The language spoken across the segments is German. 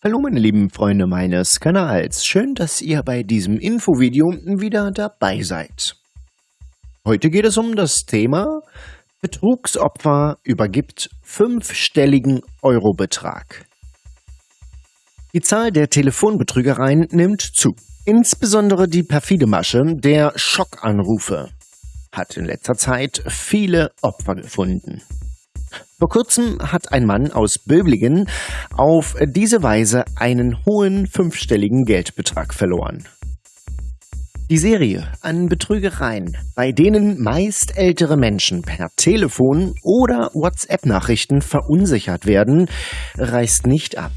Hallo meine lieben Freunde meines Kanals, schön, dass ihr bei diesem Infovideo wieder dabei seid. Heute geht es um das Thema Betrugsopfer übergibt fünfstelligen Eurobetrag. Die Zahl der Telefonbetrügereien nimmt zu. Insbesondere die perfide Masche der Schockanrufe hat in letzter Zeit viele Opfer gefunden. Vor kurzem hat ein Mann aus Böblingen auf diese Weise einen hohen fünfstelligen Geldbetrag verloren. Die Serie an Betrügereien, bei denen meist ältere Menschen per Telefon oder WhatsApp-Nachrichten verunsichert werden, reißt nicht ab.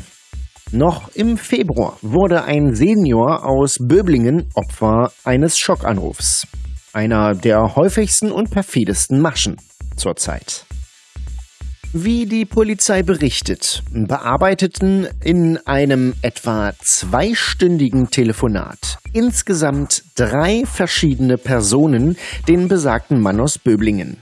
Noch im Februar wurde ein Senior aus Böblingen Opfer eines Schockanrufs. Einer der häufigsten und perfidesten Maschen zurzeit. Wie die Polizei berichtet, bearbeiteten in einem etwa zweistündigen Telefonat insgesamt drei verschiedene Personen den besagten Mann aus Böblingen.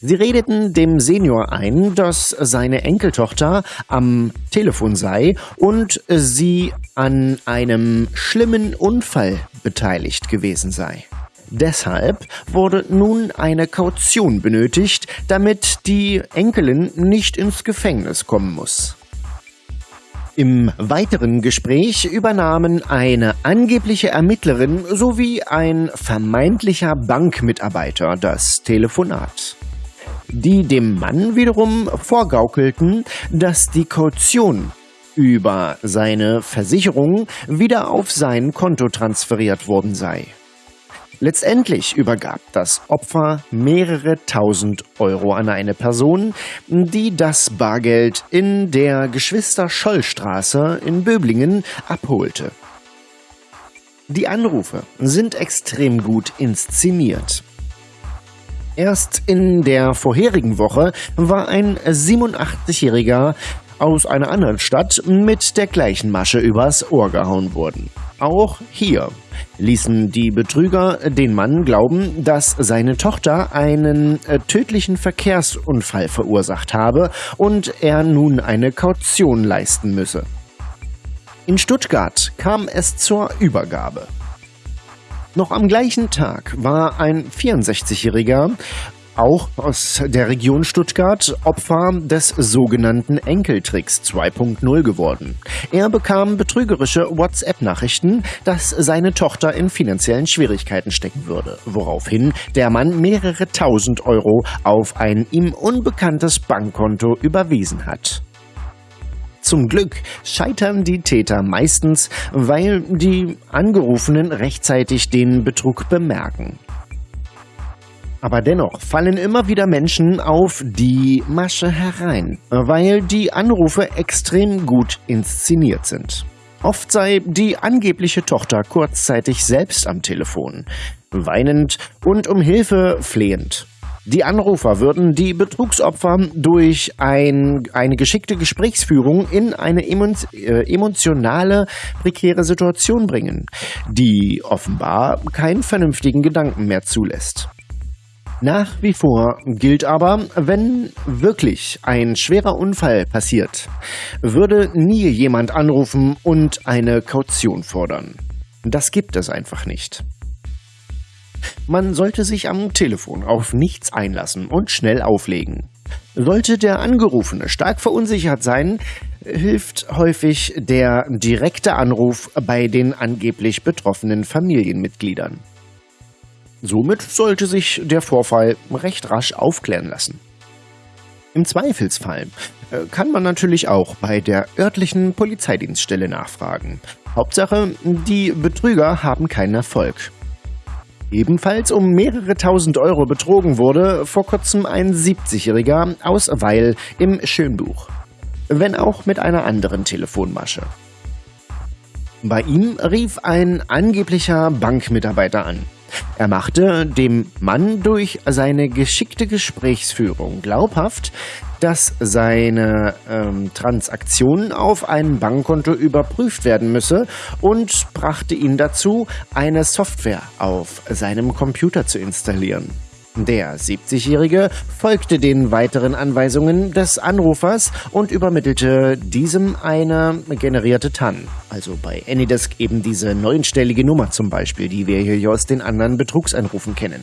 Sie redeten dem Senior ein, dass seine Enkeltochter am Telefon sei und sie an einem schlimmen Unfall beteiligt gewesen sei. Deshalb wurde nun eine Kaution benötigt, damit die Enkelin nicht ins Gefängnis kommen muss. Im weiteren Gespräch übernahmen eine angebliche Ermittlerin sowie ein vermeintlicher Bankmitarbeiter das Telefonat. Die dem Mann wiederum vorgaukelten, dass die Kaution über seine Versicherung wieder auf sein Konto transferiert worden sei. Letztendlich übergab das Opfer mehrere tausend Euro an eine Person, die das Bargeld in der Geschwister-Scholl-Straße in Böblingen abholte. Die Anrufe sind extrem gut inszeniert. Erst in der vorherigen Woche war ein 87-Jähriger aus einer anderen Stadt mit der gleichen Masche übers Ohr gehauen worden. Auch hier ließen die Betrüger den Mann glauben, dass seine Tochter einen äh, tödlichen Verkehrsunfall verursacht habe und er nun eine Kaution leisten müsse. In Stuttgart kam es zur Übergabe. Noch am gleichen Tag war ein 64-Jähriger auch aus der Region Stuttgart Opfer des sogenannten Enkeltricks 2.0 geworden. Er bekam betrügerische WhatsApp-Nachrichten, dass seine Tochter in finanziellen Schwierigkeiten stecken würde, woraufhin der Mann mehrere tausend Euro auf ein ihm unbekanntes Bankkonto überwiesen hat. Zum Glück scheitern die Täter meistens, weil die Angerufenen rechtzeitig den Betrug bemerken. Aber dennoch fallen immer wieder Menschen auf die Masche herein, weil die Anrufe extrem gut inszeniert sind. Oft sei die angebliche Tochter kurzzeitig selbst am Telefon, weinend und um Hilfe flehend. Die Anrufer würden die Betrugsopfer durch ein, eine geschickte Gesprächsführung in eine äh, emotionale, prekäre Situation bringen, die offenbar keinen vernünftigen Gedanken mehr zulässt. Nach wie vor gilt aber, wenn wirklich ein schwerer Unfall passiert, würde nie jemand anrufen und eine Kaution fordern. Das gibt es einfach nicht. Man sollte sich am Telefon auf nichts einlassen und schnell auflegen. Sollte der Angerufene stark verunsichert sein, hilft häufig der direkte Anruf bei den angeblich betroffenen Familienmitgliedern. Somit sollte sich der Vorfall recht rasch aufklären lassen. Im Zweifelsfall äh, kann man natürlich auch bei der örtlichen Polizeidienststelle nachfragen. Hauptsache, die Betrüger haben keinen Erfolg. Ebenfalls um mehrere tausend Euro betrogen wurde vor kurzem ein 70-Jähriger aus Weil im Schönbuch. Wenn auch mit einer anderen Telefonmasche. Bei ihm rief ein angeblicher Bankmitarbeiter an. Er machte dem Mann durch seine geschickte Gesprächsführung glaubhaft, dass seine ähm, Transaktion auf einem Bankkonto überprüft werden müsse und brachte ihn dazu, eine Software auf seinem Computer zu installieren. Der 70-Jährige folgte den weiteren Anweisungen des Anrufers und übermittelte diesem eine generierte TAN. Also bei Anydesk eben diese neunstellige Nummer zum Beispiel, die wir hier aus den anderen Betrugsanrufen kennen.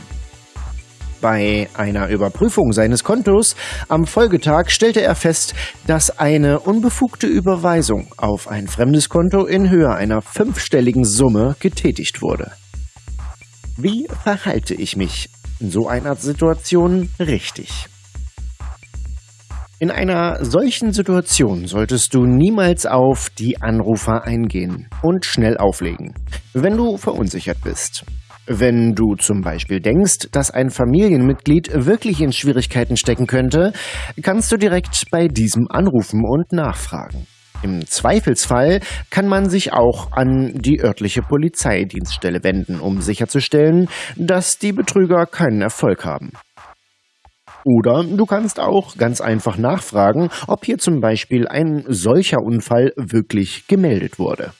Bei einer Überprüfung seines Kontos am Folgetag stellte er fest, dass eine unbefugte Überweisung auf ein fremdes Konto in Höhe einer fünfstelligen Summe getätigt wurde. Wie verhalte ich mich in so einer Situation richtig? In einer solchen Situation solltest du niemals auf die Anrufer eingehen und schnell auflegen, wenn du verunsichert bist. Wenn du zum Beispiel denkst, dass ein Familienmitglied wirklich in Schwierigkeiten stecken könnte, kannst du direkt bei diesem anrufen und nachfragen. Im Zweifelsfall kann man sich auch an die örtliche Polizeidienststelle wenden, um sicherzustellen, dass die Betrüger keinen Erfolg haben. Oder du kannst auch ganz einfach nachfragen, ob hier zum Beispiel ein solcher Unfall wirklich gemeldet wurde.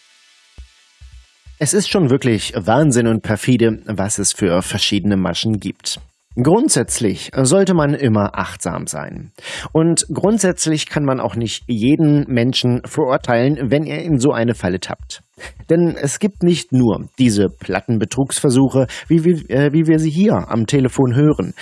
Es ist schon wirklich Wahnsinn und perfide, was es für verschiedene Maschen gibt. Grundsätzlich sollte man immer achtsam sein. Und grundsätzlich kann man auch nicht jeden Menschen verurteilen, wenn er in so eine Falle tappt. Denn es gibt nicht nur diese platten Betrugsversuche, wie wir, äh, wie wir sie hier am Telefon hören.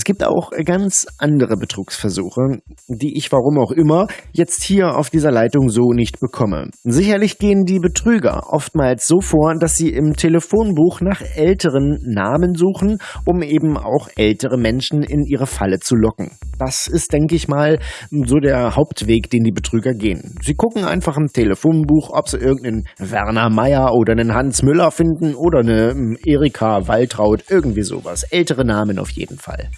Es gibt auch ganz andere Betrugsversuche, die ich warum auch immer jetzt hier auf dieser Leitung so nicht bekomme. Sicherlich gehen die Betrüger oftmals so vor, dass sie im Telefonbuch nach älteren Namen suchen, um eben auch ältere Menschen in ihre Falle zu locken. Das ist, denke ich mal, so der Hauptweg, den die Betrüger gehen. Sie gucken einfach im Telefonbuch, ob sie irgendeinen Werner Meyer oder einen Hans Müller finden oder eine hm, Erika Waltraud, irgendwie sowas. Ältere Namen auf jeden Fall.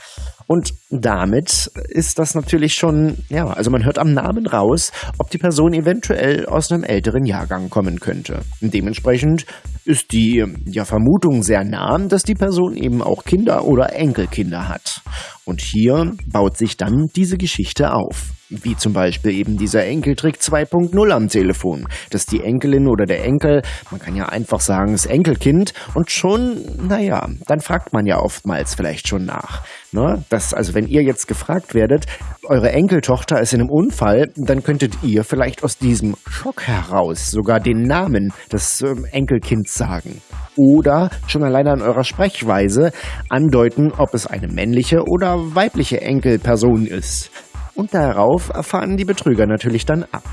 Und damit ist das natürlich schon, ja, also man hört am Namen raus, ob die Person eventuell aus einem älteren Jahrgang kommen könnte. Dementsprechend ist die ja, Vermutung sehr nah, dass die Person eben auch Kinder oder Enkelkinder hat. Und hier baut sich dann diese Geschichte auf. Wie zum Beispiel eben dieser Enkeltrick 2.0 am Telefon, dass die Enkelin oder der Enkel, man kann ja einfach sagen, das Enkelkind und schon, naja, dann fragt man ja oftmals vielleicht schon nach. Ne? Das, also wenn ihr jetzt gefragt werdet, eure Enkeltochter ist in einem Unfall, dann könntet ihr vielleicht aus diesem Schock heraus sogar den Namen des ähm, Enkelkinds sagen. Oder schon alleine an eurer Sprechweise andeuten, ob es eine männliche oder weibliche Enkelperson ist. Und darauf erfahren die Betrüger natürlich dann ab.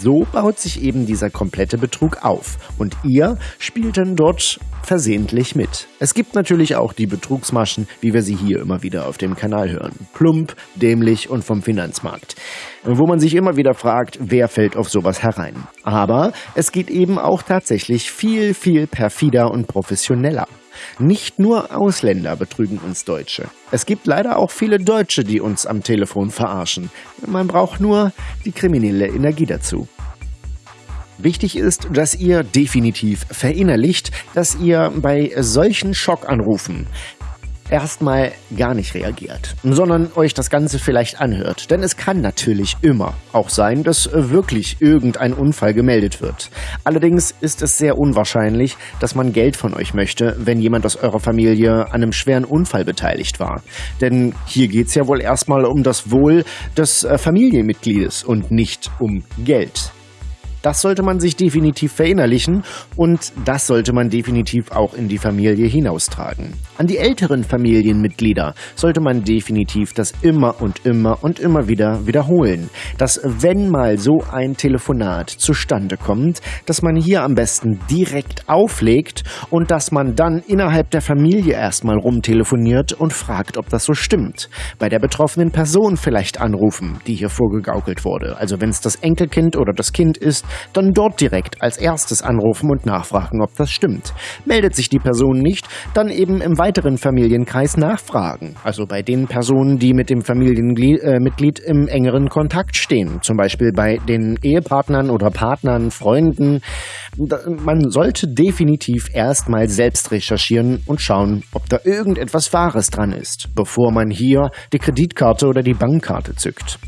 So baut sich eben dieser komplette Betrug auf und ihr spielt dann dort versehentlich mit. Es gibt natürlich auch die Betrugsmaschen, wie wir sie hier immer wieder auf dem Kanal hören. Plump, dämlich und vom Finanzmarkt. Wo man sich immer wieder fragt, wer fällt auf sowas herein. Aber es geht eben auch tatsächlich viel, viel perfider und professioneller. Nicht nur Ausländer betrügen uns Deutsche. Es gibt leider auch viele Deutsche, die uns am Telefon verarschen. Man braucht nur die kriminelle Energie dazu. Wichtig ist, dass ihr definitiv verinnerlicht, dass ihr bei solchen Schockanrufen erstmal gar nicht reagiert, sondern euch das Ganze vielleicht anhört. Denn es kann natürlich immer auch sein, dass wirklich irgendein Unfall gemeldet wird. Allerdings ist es sehr unwahrscheinlich, dass man Geld von euch möchte, wenn jemand aus eurer Familie an einem schweren Unfall beteiligt war. Denn hier geht es ja wohl erstmal um das Wohl des äh, Familienmitgliedes und nicht um Geld. Das sollte man sich definitiv verinnerlichen und das sollte man definitiv auch in die Familie hinaustragen. An die älteren Familienmitglieder sollte man definitiv das immer und immer und immer wieder wiederholen, dass wenn mal so ein Telefonat zustande kommt, dass man hier am besten direkt auflegt und dass man dann innerhalb der Familie erstmal rumtelefoniert und fragt, ob das so stimmt. Bei der betroffenen Person vielleicht anrufen, die hier vorgegaukelt wurde. Also wenn es das Enkelkind oder das Kind ist, dann dort direkt als erstes anrufen und nachfragen, ob das stimmt. Meldet sich die Person nicht, dann eben im weiteren Familienkreis nachfragen. Also bei den Personen, die mit dem Familienmitglied äh, im engeren Kontakt stehen. Zum Beispiel bei den Ehepartnern oder Partnern, Freunden. Man sollte definitiv erstmal selbst recherchieren und schauen, ob da irgendetwas Wahres dran ist, bevor man hier die Kreditkarte oder die Bankkarte zückt.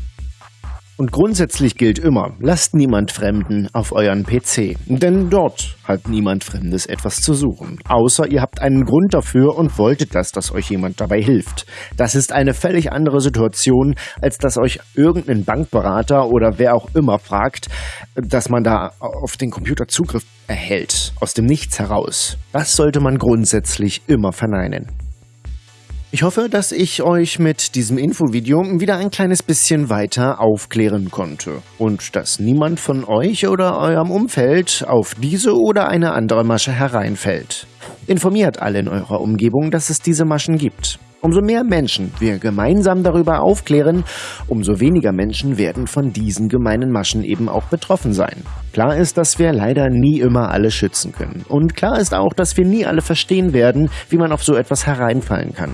Und grundsätzlich gilt immer, lasst niemand Fremden auf euren PC, denn dort hat niemand Fremdes etwas zu suchen, außer ihr habt einen Grund dafür und wolltet das, dass euch jemand dabei hilft. Das ist eine völlig andere Situation, als dass euch irgendein Bankberater oder wer auch immer fragt, dass man da auf den Computer Zugriff erhält, aus dem Nichts heraus. Das sollte man grundsätzlich immer verneinen. Ich hoffe, dass ich euch mit diesem Infovideo wieder ein kleines bisschen weiter aufklären konnte und dass niemand von euch oder eurem Umfeld auf diese oder eine andere Masche hereinfällt. Informiert alle in eurer Umgebung, dass es diese Maschen gibt. Umso mehr Menschen wir gemeinsam darüber aufklären, umso weniger Menschen werden von diesen gemeinen Maschen eben auch betroffen sein. Klar ist, dass wir leider nie immer alle schützen können. Und klar ist auch, dass wir nie alle verstehen werden, wie man auf so etwas hereinfallen kann.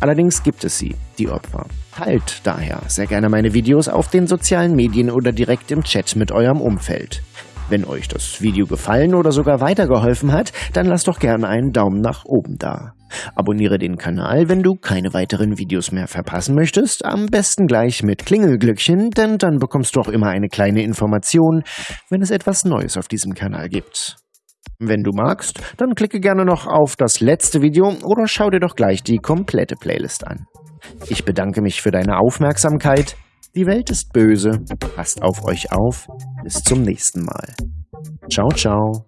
Allerdings gibt es sie, die Opfer. Teilt daher sehr gerne meine Videos auf den sozialen Medien oder direkt im Chat mit eurem Umfeld. Wenn euch das Video gefallen oder sogar weitergeholfen hat, dann lasst doch gerne einen Daumen nach oben da. Abonniere den Kanal, wenn du keine weiteren Videos mehr verpassen möchtest, am besten gleich mit Klingelglöckchen, denn dann bekommst du auch immer eine kleine Information, wenn es etwas Neues auf diesem Kanal gibt. Wenn du magst, dann klicke gerne noch auf das letzte Video oder schau dir doch gleich die komplette Playlist an. Ich bedanke mich für deine Aufmerksamkeit. Die Welt ist böse. Passt auf euch auf. Bis zum nächsten Mal. Ciao, ciao.